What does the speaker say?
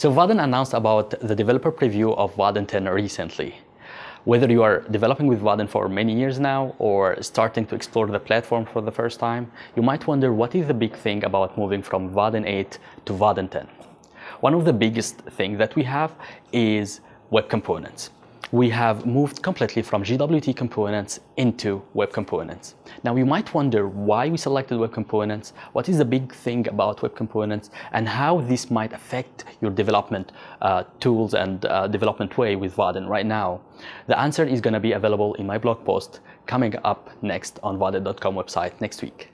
So Vaadin announced about the developer preview of Vaadin 10 recently. Whether you are developing with Vaadin for many years now or starting to explore the platform for the first time, you might wonder what is the big thing about moving from Vaadin 8 to Vaadin 10. One of the biggest things that we have is web components we have moved completely from GWT components into web components. Now you might wonder why we selected web components, what is the big thing about web components, and how this might affect your development uh, tools and uh, development way with Vaadin right now. The answer is going to be available in my blog post coming up next on vaadin.com website next week.